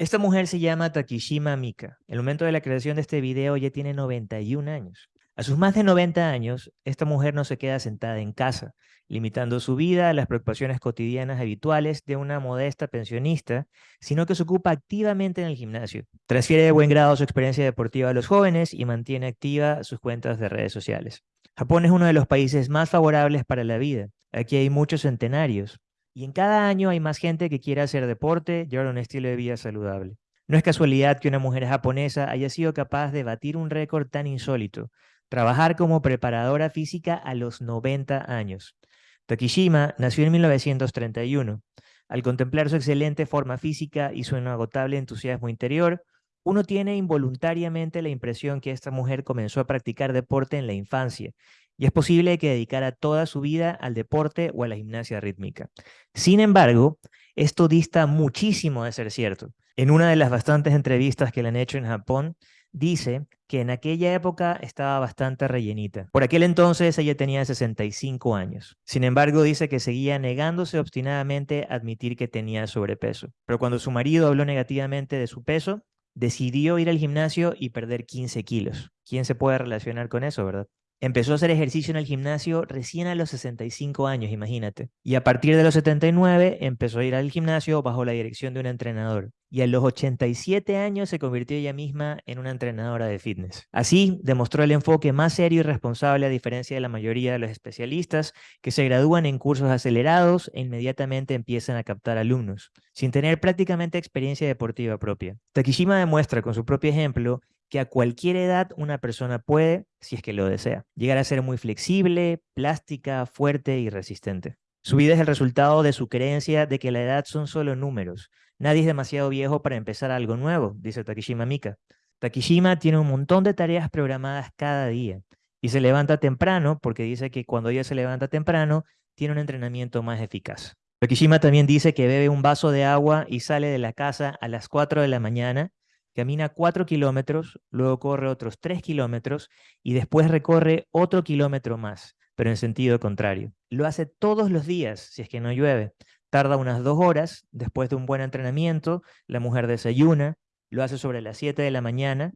Esta mujer se llama Takishima Mika. El momento de la creación de este video ya tiene 91 años. A sus más de 90 años, esta mujer no se queda sentada en casa, limitando su vida a las preocupaciones cotidianas habituales de una modesta pensionista, sino que se ocupa activamente en el gimnasio. Transfiere de buen grado su experiencia deportiva a los jóvenes y mantiene activa sus cuentas de redes sociales. Japón es uno de los países más favorables para la vida. Aquí hay muchos centenarios, y en cada año hay más gente que quiere hacer deporte ahora un estilo de vida saludable. No es casualidad que una mujer japonesa haya sido capaz de batir un récord tan insólito, trabajar como preparadora física a los 90 años. Takishima nació en 1931. Al contemplar su excelente forma física y su inagotable entusiasmo interior, uno tiene involuntariamente la impresión que esta mujer comenzó a practicar deporte en la infancia y es posible que dedicara toda su vida al deporte o a la gimnasia rítmica. Sin embargo, esto dista muchísimo de ser cierto. En una de las bastantes entrevistas que le han hecho en Japón, dice que en aquella época estaba bastante rellenita. Por aquel entonces ella tenía 65 años. Sin embargo, dice que seguía negándose obstinadamente a admitir que tenía sobrepeso. Pero cuando su marido habló negativamente de su peso, decidió ir al gimnasio y perder 15 kilos. ¿Quién se puede relacionar con eso, verdad? Empezó a hacer ejercicio en el gimnasio recién a los 65 años, imagínate. Y a partir de los 79 empezó a ir al gimnasio bajo la dirección de un entrenador. Y a los 87 años se convirtió ella misma en una entrenadora de fitness. Así demostró el enfoque más serio y responsable a diferencia de la mayoría de los especialistas que se gradúan en cursos acelerados e inmediatamente empiezan a captar alumnos, sin tener prácticamente experiencia deportiva propia. Takishima demuestra con su propio ejemplo que a cualquier edad una persona puede, si es que lo desea, llegar a ser muy flexible, plástica, fuerte y resistente. Su vida es el resultado de su creencia de que la edad son solo números. Nadie es demasiado viejo para empezar algo nuevo, dice Takishima Mika. Takishima tiene un montón de tareas programadas cada día y se levanta temprano porque dice que cuando ella se levanta temprano tiene un entrenamiento más eficaz. Takishima también dice que bebe un vaso de agua y sale de la casa a las 4 de la mañana camina 4 kilómetros, luego corre otros 3 kilómetros y después recorre otro kilómetro más, pero en sentido contrario. Lo hace todos los días, si es que no llueve. Tarda unas dos horas, después de un buen entrenamiento, la mujer desayuna, lo hace sobre las 7 de la mañana,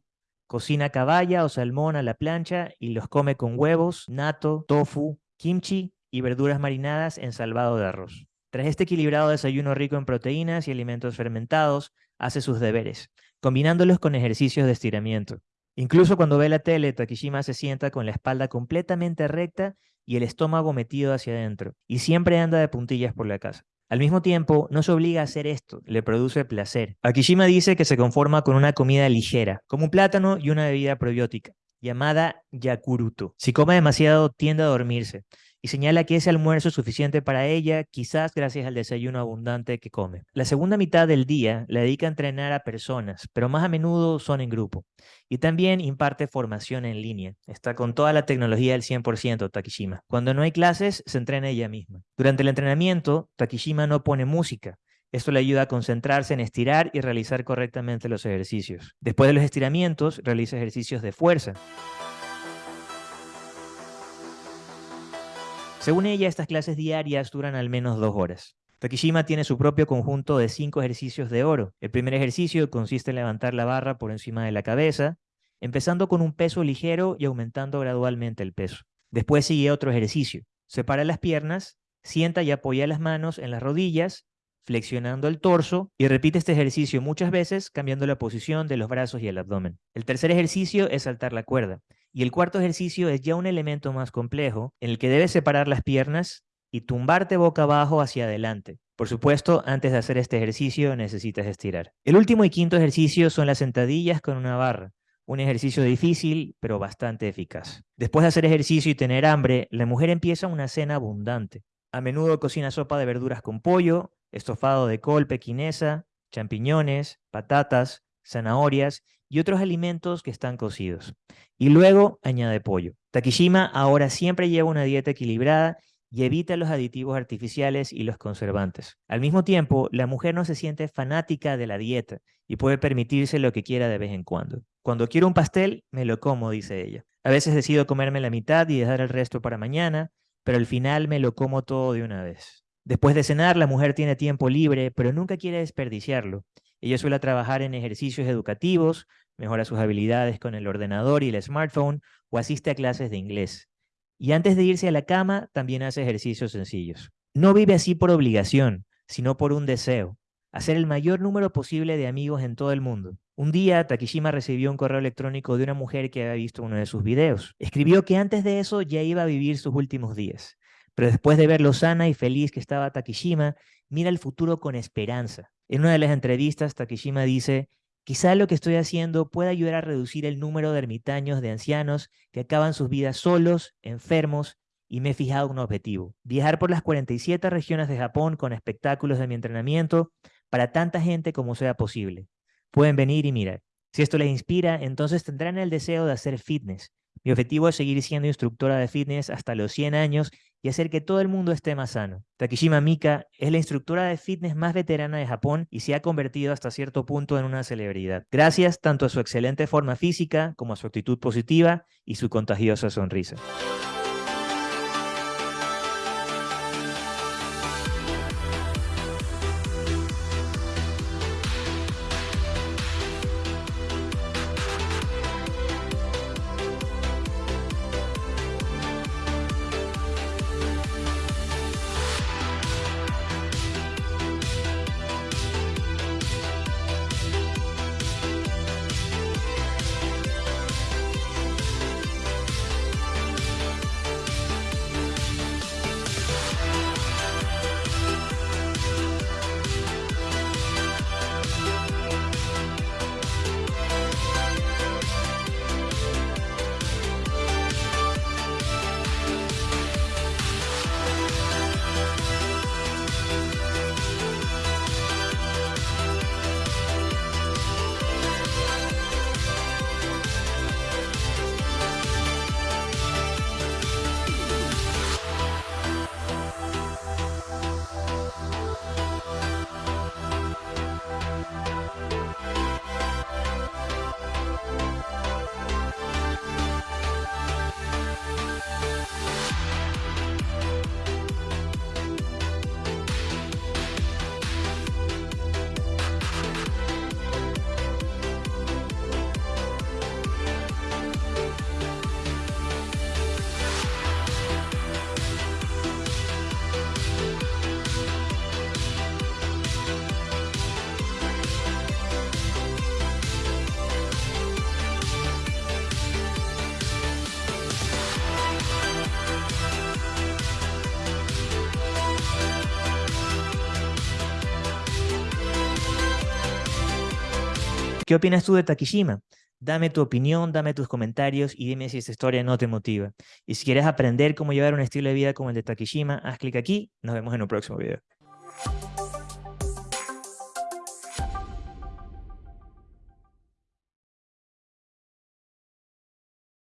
cocina caballa o salmón a la plancha y los come con huevos, nato, tofu, kimchi y verduras marinadas en salvado de arroz. Tras este equilibrado desayuno rico en proteínas y alimentos fermentados, hace sus deberes combinándolos con ejercicios de estiramiento. Incluso cuando ve la tele, Takishima se sienta con la espalda completamente recta y el estómago metido hacia adentro, y siempre anda de puntillas por la casa. Al mismo tiempo, no se obliga a hacer esto, le produce placer. Akishima dice que se conforma con una comida ligera, como un plátano y una bebida probiótica, llamada yakuruto. Si come demasiado, tiende a dormirse, y señala que ese almuerzo es suficiente para ella, quizás gracias al desayuno abundante que come. La segunda mitad del día la dedica a entrenar a personas, pero más a menudo son en grupo. Y también imparte formación en línea. Está con toda la tecnología del 100% Takishima. Cuando no hay clases, se entrena ella misma. Durante el entrenamiento, Takishima no pone música, esto le ayuda a concentrarse en estirar y realizar correctamente los ejercicios. Después de los estiramientos, realiza ejercicios de fuerza. Según ella, estas clases diarias duran al menos dos horas. Takishima tiene su propio conjunto de cinco ejercicios de oro. El primer ejercicio consiste en levantar la barra por encima de la cabeza, empezando con un peso ligero y aumentando gradualmente el peso. Después sigue otro ejercicio. Separa las piernas, sienta y apoya las manos en las rodillas, flexionando el torso y repite este ejercicio muchas veces cambiando la posición de los brazos y el abdomen. El tercer ejercicio es saltar la cuerda. Y el cuarto ejercicio es ya un elemento más complejo, en el que debes separar las piernas y tumbarte boca abajo hacia adelante. Por supuesto, antes de hacer este ejercicio necesitas estirar. El último y quinto ejercicio son las sentadillas con una barra. Un ejercicio difícil, pero bastante eficaz. Después de hacer ejercicio y tener hambre, la mujer empieza una cena abundante. A menudo cocina sopa de verduras con pollo, estofado de col pequinesa, champiñones, patatas, zanahorias y otros alimentos que están cocidos. Y luego añade pollo. Takishima ahora siempre lleva una dieta equilibrada y evita los aditivos artificiales y los conservantes. Al mismo tiempo, la mujer no se siente fanática de la dieta y puede permitirse lo que quiera de vez en cuando. Cuando quiero un pastel, me lo como, dice ella. A veces decido comerme la mitad y dejar el resto para mañana, pero al final me lo como todo de una vez. Después de cenar, la mujer tiene tiempo libre, pero nunca quiere desperdiciarlo Ella suele trabajar en ejercicios educativos, mejora sus habilidades con el ordenador y el smartphone o asiste a clases de inglés. Y antes de irse a la cama, también hace ejercicios sencillos. No vive así por obligación, sino por un deseo, hacer el mayor número posible de amigos en todo el mundo. Un día, Takishima recibió un correo electrónico de una mujer que había visto uno de sus videos. Escribió que antes de eso ya iba a vivir sus últimos días, pero después de ver lo sana y feliz que estaba Takishima, mira el futuro con esperanza. En una de las entrevistas, Takishima dice, quizá lo que estoy haciendo pueda ayudar a reducir el número de ermitaños de ancianos que acaban sus vidas solos, enfermos, y me he fijado un objetivo, viajar por las 47 regiones de Japón con espectáculos de mi entrenamiento para tanta gente como sea posible. Pueden venir y mirar. Si esto les inspira, entonces tendrán el deseo de hacer fitness. Mi objetivo es seguir siendo instructora de fitness hasta los 100 años y hacer que todo el mundo esté más sano. Takishima Mika es la instructora de fitness más veterana de Japón y se ha convertido hasta cierto punto en una celebridad, gracias tanto a su excelente forma física como a su actitud positiva y su contagiosa sonrisa. ¿Qué opinas tú de Takishima? Dame tu opinión, dame tus comentarios y dime si esta historia no te motiva. Y si quieres aprender cómo llevar un estilo de vida como el de Takishima, haz clic aquí. Nos vemos en un próximo video.